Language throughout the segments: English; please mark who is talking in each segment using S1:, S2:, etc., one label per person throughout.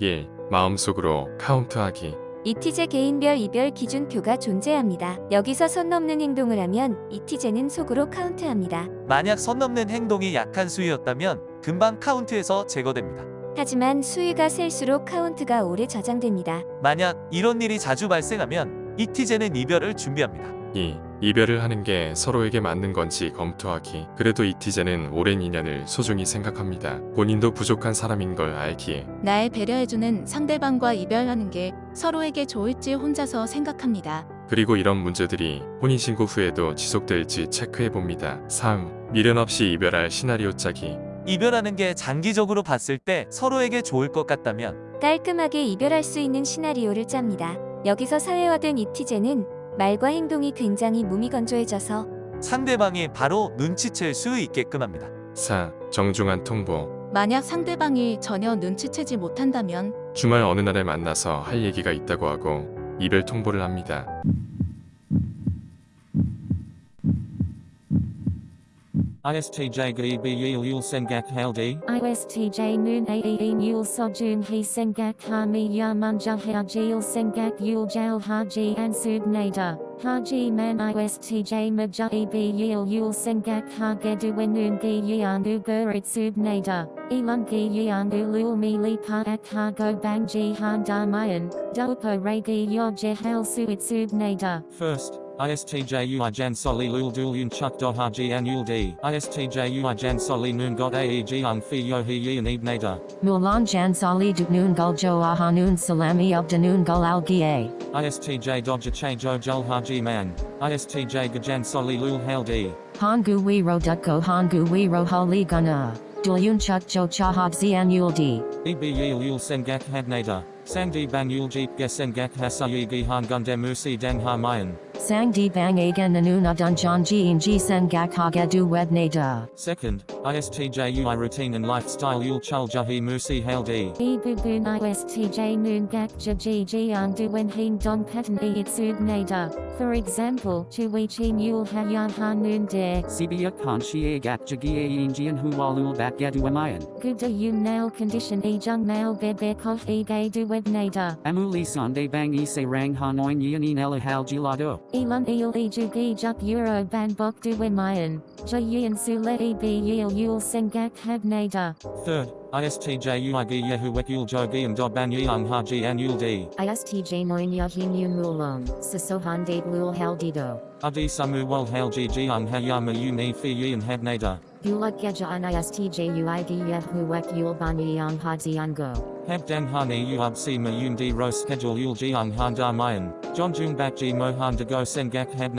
S1: 1. 마음속으로 카운트하기
S2: 이티제 개인별 이별 기준표가 존재합니다. 여기서 선 넘는 행동을 하면 이티제는 속으로 카운트합니다.
S3: 만약 선 넘는 행동이 약한 수위였다면 금방 카운트에서 제거됩니다.
S2: 하지만 수위가 셀수록 카운트가 오래 저장됩니다.
S3: 만약 이런 일이 자주 발생하면 이티제는 이별을 준비합니다.
S1: 2. 이별을 하는 게 서로에게 맞는 건지 검토하기 그래도 이티제는 오랜 인연을 소중히 생각합니다. 본인도 부족한 사람인 걸 알기에
S4: 날 배려해주는 상대방과 이별하는 게 서로에게 좋을지 혼자서 생각합니다.
S1: 그리고 이런 문제들이 혼인신고 후에도 지속될지 체크해봅니다. 3. 미련 없이 이별할 시나리오 짜기
S3: 이별하는 게 장기적으로 봤을 때 서로에게 좋을 것 같다면
S2: 깔끔하게 이별할 수 있는 시나리오를 짭니다. 여기서 사회화된 이티제는 말과 행동이 굉장히 무미건조해져서
S3: 상대방이 바로 눈치챌 수 있게끔 합니다.
S1: 4. 정중한 통보
S4: 만약 상대방이 전혀 눈치채지 못한다면
S1: 주말 어느 날에 만나서 할 얘기가 있다고 하고 이별 통보를 합니다.
S5: ISTJ GEB Yil Yul Sengak Haldi,
S6: ISTJ Noon Ae Mule Sojun He Sengak Hami Yamunja Hajil Sengak Yul Jal Haji Ansub Nader. Haji Man ISTJ Maja Eb Yil Yul Sengak Hagedu Wenun Gi Yanu Gurit Sub Nader. Elun Gi Yanu Lul Mili Pa Ak Hago Bangji Han Damayan. Dopo Regi Yoje Hal Suit Sub Nader.
S5: First, ISTJ Ui Jan Soli Lul Dul Yun Chuk Do Haji An Yul D, ISTJ Ui Jan Soli Noon Got Aeg Ung Fi Yo He Yin Eb Nader,
S6: Mulan Jan Sali Duknoon Guljo Ahanoon Salami Ubdanoon Gul Algie.
S5: ISTJ Dodja Che Jo Jul Haji Man, ISTJ Gajan Soli Lul Haldi,
S6: Hangu Wiro Dutko Hangu Wiro Hali Guna. Dulyun Chuk Jo Chahab Zian Yul D.
S5: EB Yil Yul Sengak Had Nader, Sangdi Bang Yul Jeep Gesengak Hasayi Musi Dang Ha Mayan.
S6: Sang di bang agan nanuna dunjan ji ji sen gak haga du wed da.
S5: Second, ISTJ Ui Routine and Lifestyle Yul Chul Jahi Musi Haldi.
S6: E bubun ISTJ noon gak ji ji andu when heen don pattern e itsub nada. For example, chui chi mule hayan ha noon de.
S7: Sibia Kanshi Agak Jagia Yinjian Hualul Bat Gaduamayan.
S6: Guda yun nail condition e jung nail bebe kof e gay du wed da.
S7: Amuli Sunday Bang Ise Rang Hanoin Yanin Ela Hal Gilado.
S6: Elun eel e jugi juk euro ban bok du wemayan. Jayin sule e b yil yul sengak hab nada.
S5: Third, ISTJ Ui Gi Yehu Wek Yul Jogi and Doban Yang Haji An Yul D.
S6: ISTJ moin yahin yun mulong. Sasohan date lul haldido.
S5: Adi Samu Wal Halji Jiang Hayama Uni Fi Yin Had Nader.
S6: Gulak geja an ISTJ uid yehu wek yul bani yang hadziango.
S5: Hab Dang Hani Uub Si Mayun Di Ro Schedule Yul Jiang Han Da Mayan. John Jung Bak Ji Mohan De Go Sengak Had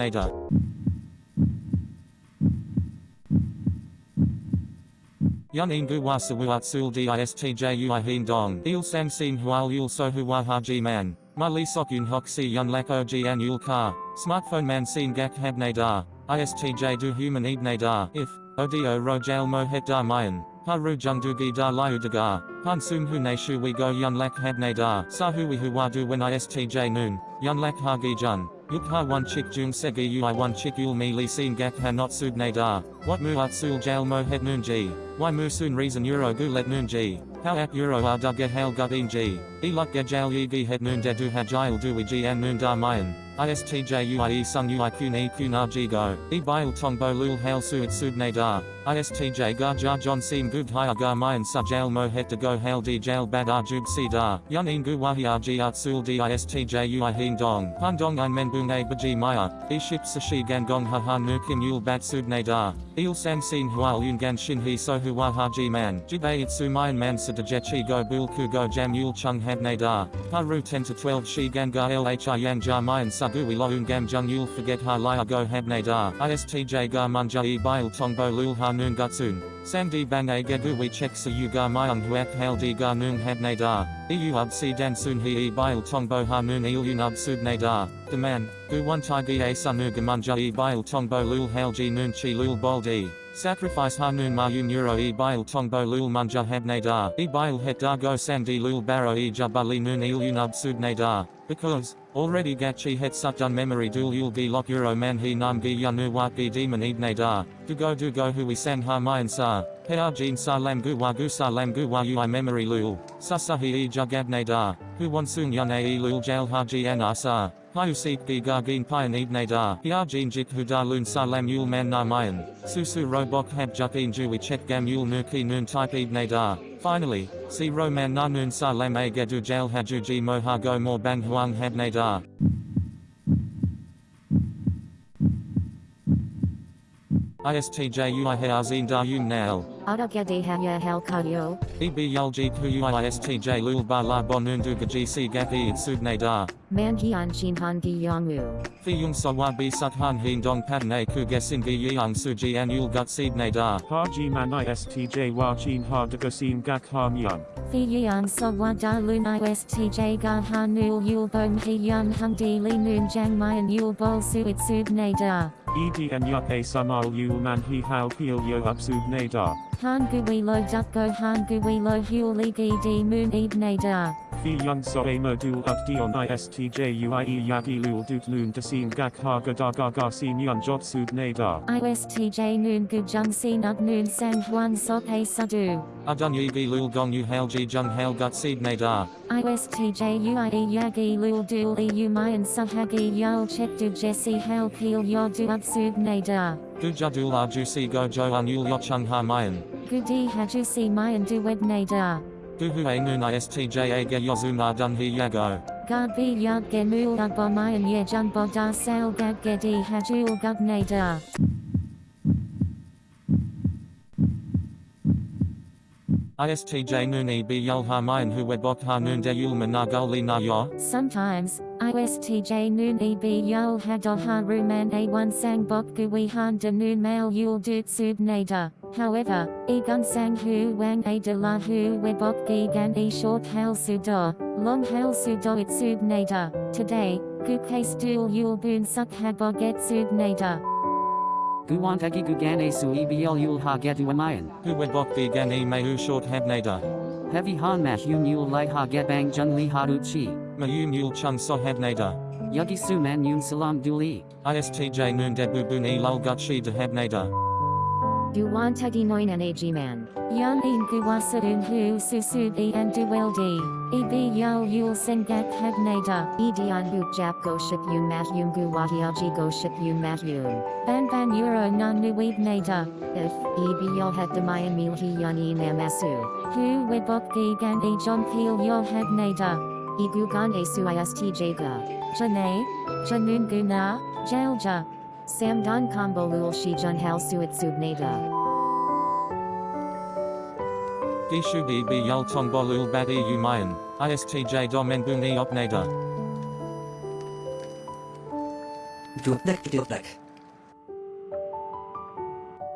S5: Nader. Yunin Gu Wasa Wuat Sul Di ISTJ Ui Hin Dong. Il Sam Sin Hual Yul So Hua Haji Man. Ma Li Sok Yun Hok Si Yun Lak Og An Yul Ka. Smartphone Man Sin Gak Hab Nadar. ISTJ Du Human Eb Nadar. If. Odio Rojal Mo Het Da Mayan. Haru Jungdugi Da Liu Dagar. Han Sum Hu Ne Shu We Go Yun Lak Hab Nadar. we hu wadu When ISTJ Noon. Yun Lak Hagi Jun. Yuk Ha One Chik Jung Segi Ui One Chik Yul Mi Li Sin Gak Ha Not Sub Nadar. What Mu At Sul Jal Mo Het Noon Ji. Why Mu Sun Reason Euro Gu Let Noon Ji. How at Euro Ar Da Ge Hal Gudin Ji. E Ge Jal Yi Gi Het Noon De Du Hajil we Ji An Noon Da Mayan. ISTJ UI Sung Ui Kun E Kun Ji Go. E Bil Tongbo Lul Hail Suit Sub Nadar. ISTJ Gar Jar John Sim Gug Hia Gar Mayan Sa Jal Mo Het De Go Hail Di Jal Bad Ar Jub Si Da. Yun In Gu Wahi Ar Ji Art Sul Di ISTJ Ui Hin Dong. Han Dong Ein Men Bung A Baji Maya. E Ship Sashi Gan Gong Ha Ha Nu Kim Yul Bat Sub Nadar. Il Sam Sin Hual Yun Gan Shin He So Hua Haji Man. Jib A Itsu Mayan Man Sa De Jechi Go Bul Ku Go Jam Yul Chung Had Nadar. Haru 10 to 12 Shi Gan Ga Lhi Yang Ja Mayan Sa Gui Lo Un Gam Jung Yul Forget Ha Lia Go Had Nadar. ISTJ Ga Munja E Bil Tongbo Lul Ha Noon Gutsun. Sandi Bang A Gegu We Chek Sa Yu Ga Mayung Huak Hail Di Ga Noon Had Nadar. EU Ub Si Dan Sun He E Bil Tongbo Ha Noon Il Yun Ub Sub Nadar. Demand. Gu One Tai Gi A Sunu Gamunja E Bil Tongbo Lul Hail Ji Noon Chi Lul Boldi. Sacrifice Hanun Mayun Euro E Bil Tongbo Lul Munja Had Nadar. E Bil Het Da Go Sandi Lul Baro E Jabali Noon Il Yun Ub Sub Nadar. Because, Already gachi het sut dun memory dul yul gi lok euro man he nam gi yanu wat gi demon ibne da. Du go du go hui sang ha mayan sa. Hea jin sa lam gu wa gu sa lam gu wa ui memory lul. Sa sa he e jugabne da. Hu won sung yun e lul jail ha ji an sa. Hiu seek gi ga gin pian ibne da. Hea jin jik hu da lun sa lam yul man na mayan. Su su robok hab juk in ju chet gam yul nu ki nun type ibne da. Finally, si roman na nun sa lam a jail haju ji mo go more bang huang habne da. ISTJ ui heazin da yun nal.
S6: Aragade haya hal kayo.
S5: EB yulji ku ui ISTJ lul ba la bonun du gaji si gapi it subne da.
S6: Mangian shinhan gi yongmu.
S5: Fi yung sawa bi sut han hin dong padne ku gesin gi yang suji an yul gut seedne da.
S8: Haji man istj wa chin ha de gasim gak han yun.
S6: Fi yang so wa da lun istj ga han nul yul bom he yun hung di li nun jang mayan yul bol su it sub ne da.
S8: Ed and yup a samal yul man he how peel yo up sub ne da.
S6: Han gui lo dup go han gui lo hul li gi di moon eb ne da.
S8: Fi young so a modul up dion istj uie yagi lul dut lun dasim gak ha ga da ga ga sim yun jot sub ne da.
S6: ISTJ noon gu jung sin up noon sang huan sok a sadu.
S5: Adun yi gi lul gong yu hail ji jung hail gut seedne da.
S6: ISTJ UIE Yagi Lul Dul EU Mayan Sahagi Yul Chet Du Jesse Hal Peel Yo Du Upsub Nada.
S5: Du jadul arju si go jo an yul yochung ha mayan.
S6: Gudi Hajusi Mayan Du Wed Nada.
S5: Guhu a nun istj a ge yozum dun he yago.
S6: Gad B Yud Gemul Ugbo Mayan Ye Jung Bo Da Sal Gad Gedi Hajul Gub Nada.
S5: ISTJ nun e b yul ha mayan hu webok ha nun de yul managul li na yo.
S6: Sometimes, ISTJ Noon EB Yul Hado Ha Ruman A1 Sang Bok Gui Han De Noon Mail Yul Dut Sub Nada. However, Egun Sang Hu Wang A De La Hu Webok Gi Gan E Short Hail Sudo, Long Hail Sudo It Sub Nada. Today, Gu Case Dul Yul Boon Suk Habog Et Sub Nada.
S7: Guwantagi gugane su ebl yul ha getu amayan.
S5: Hu webok the gan e mehu short habnada.
S7: Heavy han mash yun yul light ha get bang jun li ha ut chi.
S5: Mayum yul chung so habnada.
S7: Yugi su man yun salam duli.
S5: ISTJ nun debu bun e lul gut shi de habnada.
S6: Duwan Tagi Noin and AG Man. Yan In Guwasadun Hu Susud E and Duweldi. EB Yul Yul Sengak Habnada. Edian Buk Jap Go Ship Yun Mat Yun Guwatiaji Go Ship Yun Mat Yun. Ban Ban Euro Nan Nuib Nada. If EB Yul Het Demayan Mil Hi Yan E Namasu. Hu Webok Gigan E John Peel Yul Habnada. Igugan E Su ISTJ Ga. Janae. Janun Guna. Jalja. Samdan Combo Lul Shi Jun Hal Suit Subnada.
S5: Gishu b b yul tong bolul bat e u mayan. ISTJ domen bun e opnada.
S9: Duplik duplik.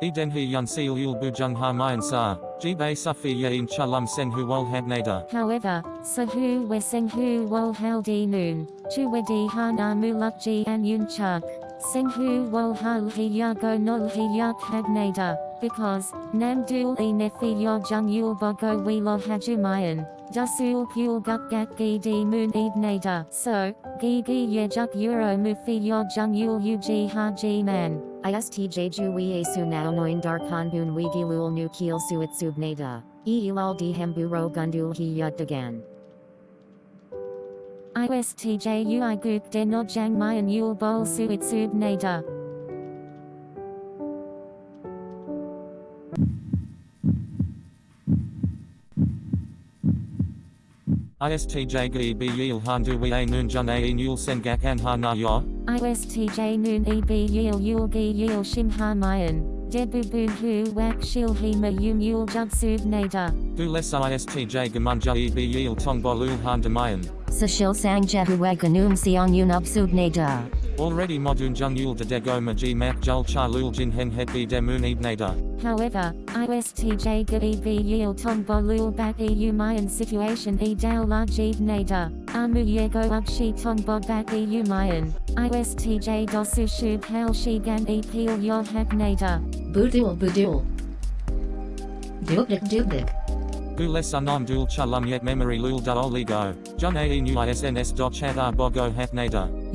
S5: Eden he yun seal yul bujung ha mayan sa. Jibe sufi ye in chalum sen hu wol habnada.
S6: However, Sahu Weseng Hu Wol Hal Di Noon, Chuwedi Hana Muluk Ji An Yun Chuk, Seng Hu Wol Hal Hi Yago Nol Hi Yak Hagnada, because, Nam Dul E Nefi Yo Jung Yul Bogo We Lo Hajumayan, Dasul Pul Gat Gi Di Moon Ed Nada. So, Gi Gi Ye Juk Euro Mufi Yo Jung Yul Uji Ha Ji Man. ISTJ Jui Asu Nao Noin Darkan Bun Wigi Lul Nu Kiel Suit Subnada. E Ilal Di Hemburo Gundul Hi Yud Dagan. ISTJ Ui Guk De No Jang Mayan Yul Bol Suit Sub Nada.
S5: ISTJ gi b yil han du we a nun jun a in yul sengak an ha na yo.
S6: ISTJ Noon EB Yil Yul Gi Yil Shim Ha Mayan. Debu Bu Hu Wak Shil Hema Yum Yul Jub Sub Nada.
S5: Du les ISTJ gamunja e b yil tong bolul han demayan.
S6: Sashil Sang Jehu Waganum Siong Yunub Sub Nada.
S5: Already modun jung yul de dego maji mak jul cha lul jin hen het bi demun ebnada.
S6: However, ISTJ Gadi B Yil Tong Bolul Bat EU Mayan Situation E Dal Lajib Nada. Amu Yego Ukshi Tong Bod Bat EU Mayan. ISTJ Dosu Shub Hal Shigan E Peel Yod Hak Nada.
S10: Budul Budul. Dubdik Dubdik.
S5: Du les unom dul chalum yet memory lul da oligo. Jun ae nu isns do chat ar bogo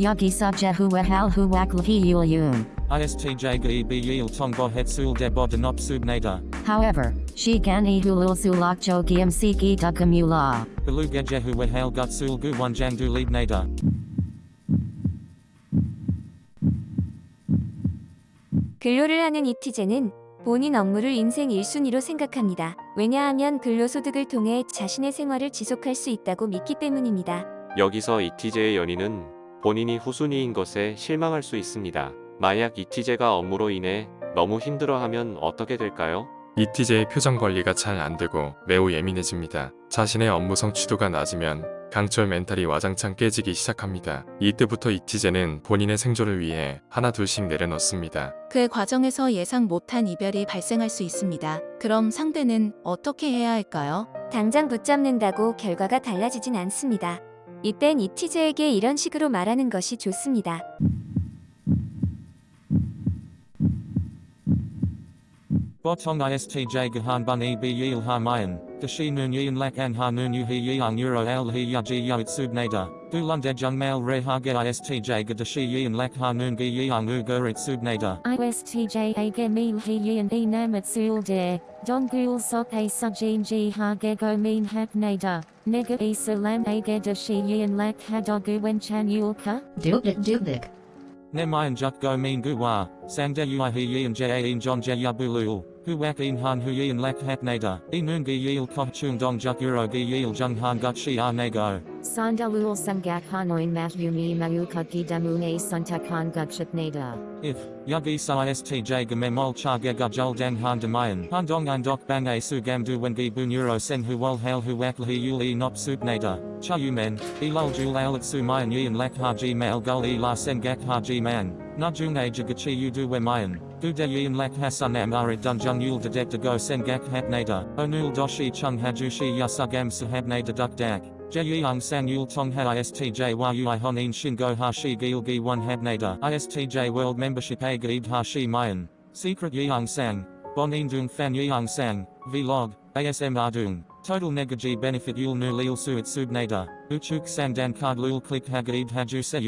S5: 여기
S6: 서자후와 할후왁 르히율윤.
S5: ISTJ가 EB이일 통보했을 대보든 없습니다.
S6: However, 시간이 흘를수록
S5: 조기음 시기 더금유라. 블루게제후와 할것을 구원장둘립니다.
S2: 근로를 하는 이티제는 본인 업무를 인생 1순위로 생각합니다. 왜냐하면 근로소득을 통해 자신의 생활을 지속할 수 있다고 믿기 때문입니다.
S10: 여기서 이티제의 연인은 본인이 후순위인 것에 실망할 수 있습니다. 만약 이티제가 업무로 인해 너무 힘들어하면 어떻게 될까요?
S1: 이티제의 표정 관리가 잘 안되고 매우 예민해집니다. 자신의 업무 성취도가 낮으면 강철 멘탈이 와장창 깨지기 시작합니다. 이때부터 이티제는 본인의 생존을 위해 하나 둘씩 내려놓습니다.
S4: 그 과정에서 예상 못한 이별이 발생할 수 있습니다. 그럼 상대는 어떻게 해야 할까요?
S2: 당장 붙잡는다고 결과가 달라지진 않습니다. 이땐 이티제에게 이런 식으로 말하는 것이 좋습니다.
S5: Botong ISTJ gahan bun e b yil ha mayan. Dashi nun yin lak an ha nun yu he yang euro al he ya ji ya itsub nada. Du lunded jung mail re ha ge ISTJ ga dashi yin lak ha nun ge yang u gur itsub nada.
S6: ISTJ age mil hi yin e namat sul de. Don gul sok a sujin ji ha gego min hak nada. Nega e salam age da shi yin lak ha dogu wen chan yul ka?
S9: Dubnik dubnik.
S5: Ne mayan juk go min gu wa. Sang de ui he yin ja in john ja ya bulul. Hu wak in han hu yin lak hat nada. E nun ge yil koh chung dong juk euro ge yil jung han gut shi ar nego.
S6: Sandalul sangak hanoin mat yumi mayuka gidamune suntakan gutship nada.
S5: If, yugi sa ISTJ ga memol cha ge ga jol dang han demayan. Han dong an dok bang a su gam du wen gi bu neuro sen hu wol hail hu wak hi yul e nop sup nada. Cha yu men, e lul jul al at su mayan yin lak ha ji mail gul e la sen gak ha ji man. Na jung a jagachi yu du we mayan. Du de yin lak hasan am arit dun jung yul de dek de go sen gak hat nada. Onul doshi chung haju shi yasugam sahab nada duk dak. Yul Tong Ha ISTJ Yu Honin Shingo Ha Shi Gil Gi 1 Hab Nada ISTJ World Membership A Gaib Ha Mayan Secret Yang Sang Bonin Dung Fan Yang Sang Vlog ASM Ardung Total Negaji Benefit Yul Nu Lil Suit Sub Nada Uchuk Sang Dan Card Lul Click Hagaib Haju Se